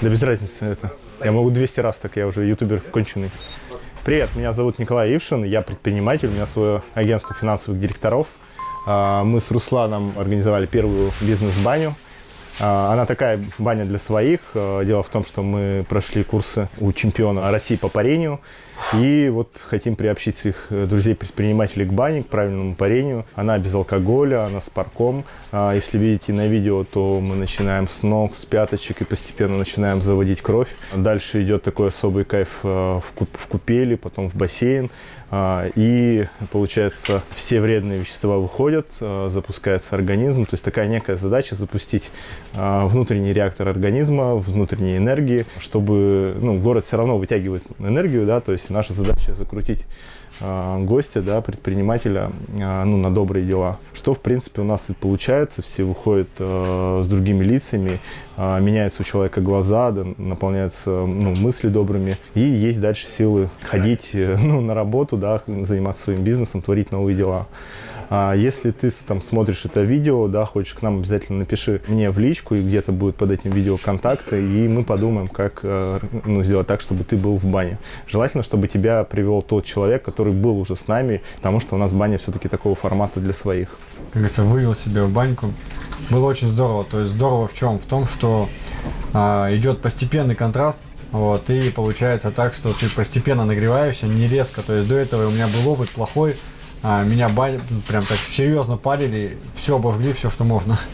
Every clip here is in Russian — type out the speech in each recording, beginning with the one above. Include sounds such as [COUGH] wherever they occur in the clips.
Да без разницы это. Я могу 200 раз так, я уже ютубер конченый. Привет, меня зовут Николай Ившин, я предприниматель, у меня свое агентство финансовых директоров. А, мы с Русланом организовали первую бизнес-баню. А, она такая баня для своих. А, дело в том, что мы прошли курсы у чемпиона России по парению. И вот хотим приобщить своих э, друзей-предпринимателей к бане, к правильному парению. Она без алкоголя, она с парком. А, если видите на видео, то мы начинаем с ног, с пяточек и постепенно начинаем заводить кровь. Дальше идет такой особый кайф э, в купели, потом в бассейн. И, получается, все вредные вещества выходят, а, запускается организм. То есть такая некая задача запустить внутренний реактор организма, внутренней энергии, чтобы, ну, город все равно вытягивает энергию, да, то есть наша задача закрутить а, гостя, да, предпринимателя а, ну, на добрые дела. Что, в принципе, у нас и получается. Все выходят э, с другими лицами, э, меняются у человека глаза, да, наполняются ну, мысли добрыми. И есть дальше силы ходить [LAUGHS] ну, на работу, да, заниматься своим бизнесом, творить новые дела. А если ты там смотришь это видео, да, хочешь к нам, обязательно напиши мне в личку, и где-то будет под этим видео контакты, и мы подумаем, как э, ну, сделать так, чтобы ты был в бане. Желательно, чтобы тебя привел тот человек, который был уже с нами, потому что у нас баня все-таки такого формата для своих. Как говорится, вывел себя в баньку. Было очень здорово. То есть здорово в чем? В том, что а, идет постепенный контраст вот, и получается так, что ты постепенно нагреваешься, не резко. То есть до этого у меня был опыт плохой, а, меня бань, прям так серьезно парили, все обожгли, все, что можно. [LAUGHS]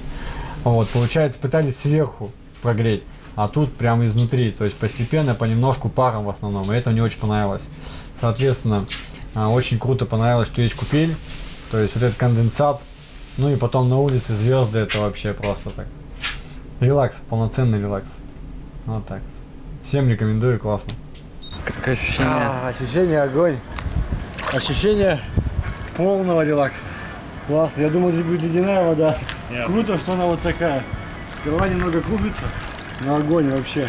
Вот, получается, пытались сверху прогреть, а тут прямо изнутри, то есть постепенно, понемножку паром в основном, и это мне очень понравилось. Соответственно, а, очень круто понравилось, что есть купель, то есть вот этот конденсат, ну и потом на улице звезды, это вообще просто так. Релакс, полноценный релакс. Вот так. Всем рекомендую, классно. Как ощущение? А, ощущение огонь. Ощущение полного релакса. Классно. Я думал, здесь будет ледяная вода. Yeah. Круто, что она вот такая. Голова немного кружится, но огонь вообще.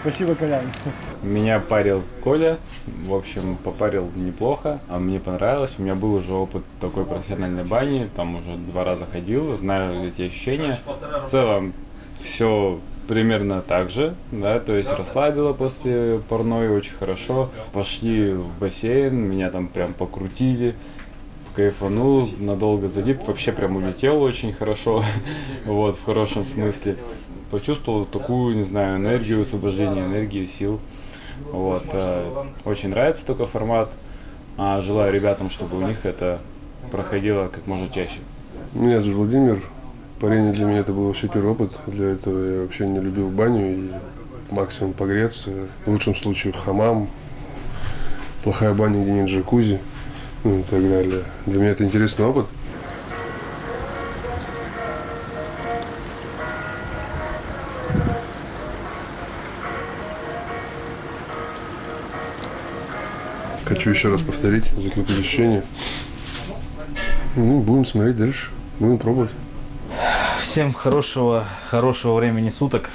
Спасибо, Колян. Меня парил Коля, в общем, попарил неплохо, а мне понравилось. У меня был уже опыт такой профессиональной бани, там уже два раза ходил, знаю эти ощущения. В целом, все примерно так же, да, то есть расслабило после парной очень хорошо. Пошли в бассейн, меня там прям покрутили, кайфанул, надолго залип, вообще прям улетел очень хорошо, [LAUGHS] вот, в хорошем смысле. Почувствовал такую, не знаю, энергию, освобождение энергии, сил. Вот, э, очень нравится такой формат. А желаю ребятам, чтобы у них это проходило как можно чаще. Меня зовут Владимир, Парение для меня это был вообще первый опыт. Для этого я вообще не любил баню и максимум погреться. В лучшем случае хамам, плохая баня, где нет джакузи, ну и так далее. Для меня это интересный опыт. Хочу еще раз повторить, закрепить ощущение. Ну, будем смотреть дальше, будем пробовать. Всем хорошего, хорошего времени суток.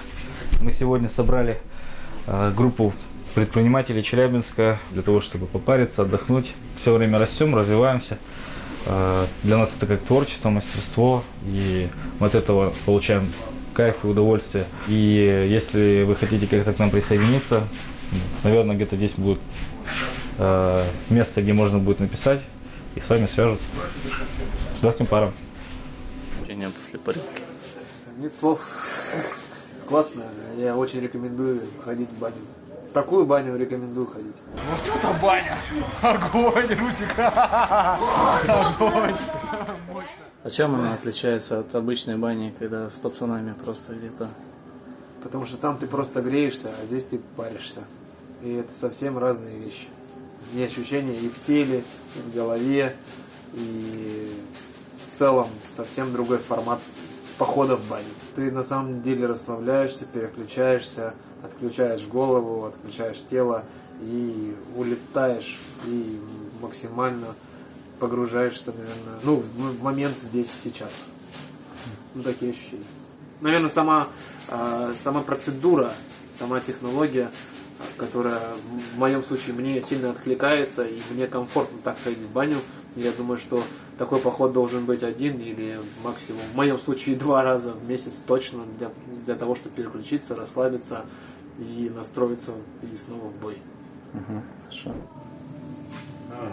Мы сегодня собрали э, группу предпринимателей Челябинска для того, чтобы попариться, отдохнуть. Все время растем, развиваемся. Э, для нас это как творчество, мастерство, и мы от этого получаем кайф и удовольствие. И если вы хотите как-то к нам присоединиться, наверное, где-то здесь будет э, место, где можно будет написать, и с вами свяжутся. С легким паром. После парилки. Нет слов. Классно. Я очень рекомендую ходить в баню. Такую баню рекомендую ходить. Вот это баня! Огонь, Русик! Огонь! А чем она отличается от обычной бани, когда с пацанами просто где-то? Потому что там ты просто греешься, а здесь ты паришься. И это совсем разные вещи. И ощущения и в теле, и в голове, и в целом совсем другой формат похода в баню. Ты на самом деле расслабляешься, переключаешься, отключаешь голову, отключаешь тело и улетаешь и максимально погружаешься, наверное, ну, в момент здесь сейчас. Ну, такие ощущения. Наверное, сама, э, сама процедура, сама технология, которая в моем случае мне сильно откликается, и мне комфортно так ходить в баню. Я думаю, что такой поход должен быть один или максимум, в моем случае, два раза в месяц точно для, для того, чтобы переключиться, расслабиться и настроиться и снова в бой. Хорошо. А,